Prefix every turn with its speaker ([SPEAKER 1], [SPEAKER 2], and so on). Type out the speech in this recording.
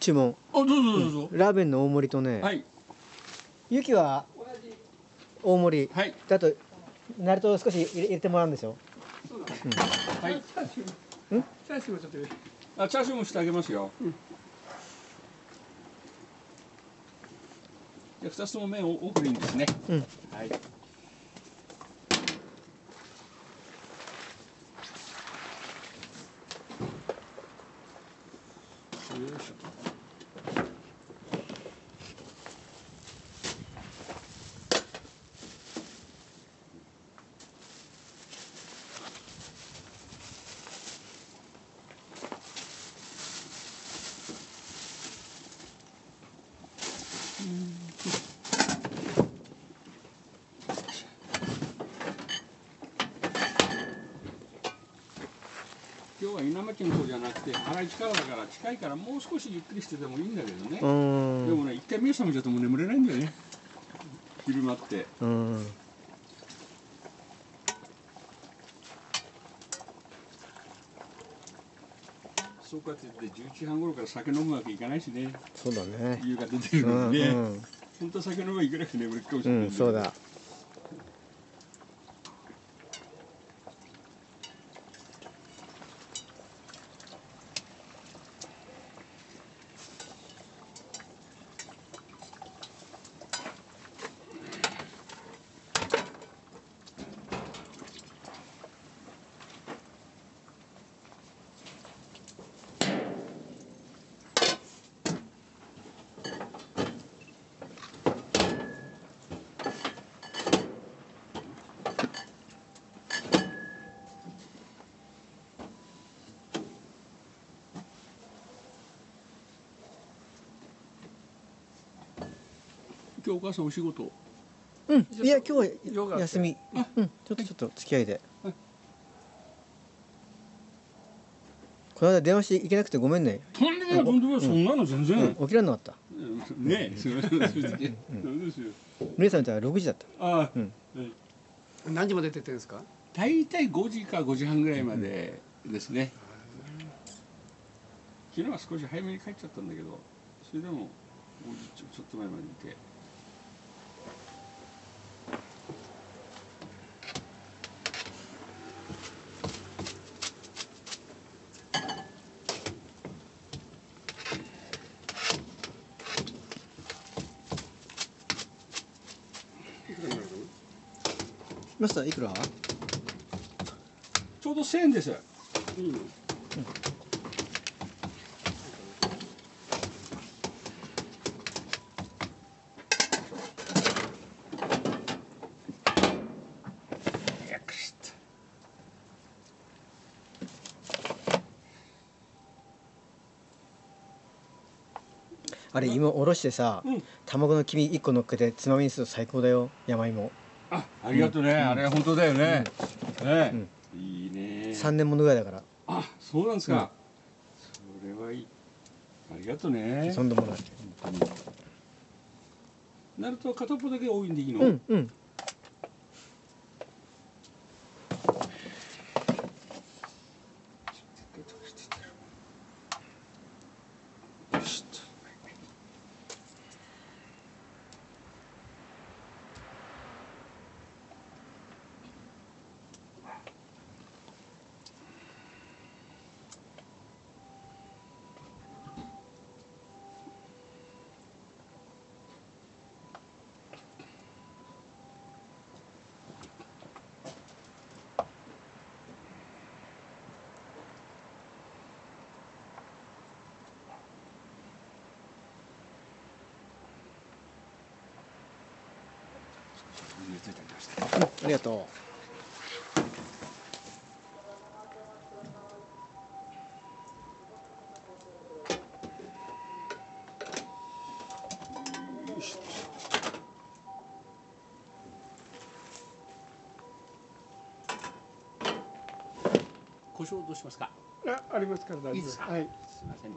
[SPEAKER 1] 注文。
[SPEAKER 2] あどうぞどうぞ、
[SPEAKER 1] ラーメンの大盛りとね、
[SPEAKER 2] はい。
[SPEAKER 1] ゆきは大盛り、
[SPEAKER 2] はい。
[SPEAKER 1] であとナルト少し入れてもらうんでしょ？
[SPEAKER 2] はい。
[SPEAKER 3] チャーシューもちょっと
[SPEAKER 2] あチャーシューもしてあげますよ、じゃあ二つとも麺を奥にですね。
[SPEAKER 1] うん。
[SPEAKER 2] はいよ今日は稲町の方じゃなくて原市からだから近いからもう少しゆっくりしててもいいんだけどね。でもね一回目覚めちゃうともう眠れないんだよね。昼間って。
[SPEAKER 1] うん。
[SPEAKER 2] そうかって言って11時半頃から酒飲むわけいかないしね。
[SPEAKER 1] そうだね。
[SPEAKER 2] 夕方出てる
[SPEAKER 1] うん
[SPEAKER 2] のにね、
[SPEAKER 1] うん
[SPEAKER 2] 本当は酒飲めばいくらか眠るかもしれない、
[SPEAKER 1] うんそうだ
[SPEAKER 2] 今日お母さんお仕事？
[SPEAKER 1] うん。いや今日休み。うん。ちょっとちょっと付き合いで。
[SPEAKER 2] はい。
[SPEAKER 1] この間電話して行けなくてごめんね。
[SPEAKER 2] とんでもないとんでもない。そんなの全然、
[SPEAKER 1] うん。起きられなかった。
[SPEAKER 2] うん。ねえ。すみません。そうですよ。
[SPEAKER 1] 皆さん見たら6時だった。
[SPEAKER 2] ああ、
[SPEAKER 1] うん。
[SPEAKER 2] はい。
[SPEAKER 3] 何時まで出てるんですか？
[SPEAKER 2] 大体5時か5時半ぐらいまでですね、昨日は少し早めに帰っちゃったんだけどそれでも5時ちょちょっと前までいて
[SPEAKER 3] いくらになるか
[SPEAKER 1] マスターいくら？
[SPEAKER 2] ちょうど1000円です。
[SPEAKER 3] ない
[SPEAKER 1] あれ芋おろしてさ、
[SPEAKER 2] うん。
[SPEAKER 1] 卵の黄身1個乗っけてつまみにすると最高だよ。山芋。
[SPEAKER 2] あありがとうね、あれ本当だよね、ね、いいね。
[SPEAKER 1] 3年ものぐらいだから。
[SPEAKER 2] あそうなんですか、それはいい。ありがとうね
[SPEAKER 1] そんなものだ
[SPEAKER 2] なると片っぽだけ多いんでいいの、
[SPEAKER 1] うんうん
[SPEAKER 2] 熱いてありました
[SPEAKER 1] ありがと
[SPEAKER 2] よし。胡椒どうしますか
[SPEAKER 3] あありますから大丈夫。
[SPEAKER 2] いいですか？
[SPEAKER 3] はい。
[SPEAKER 2] すいません。ね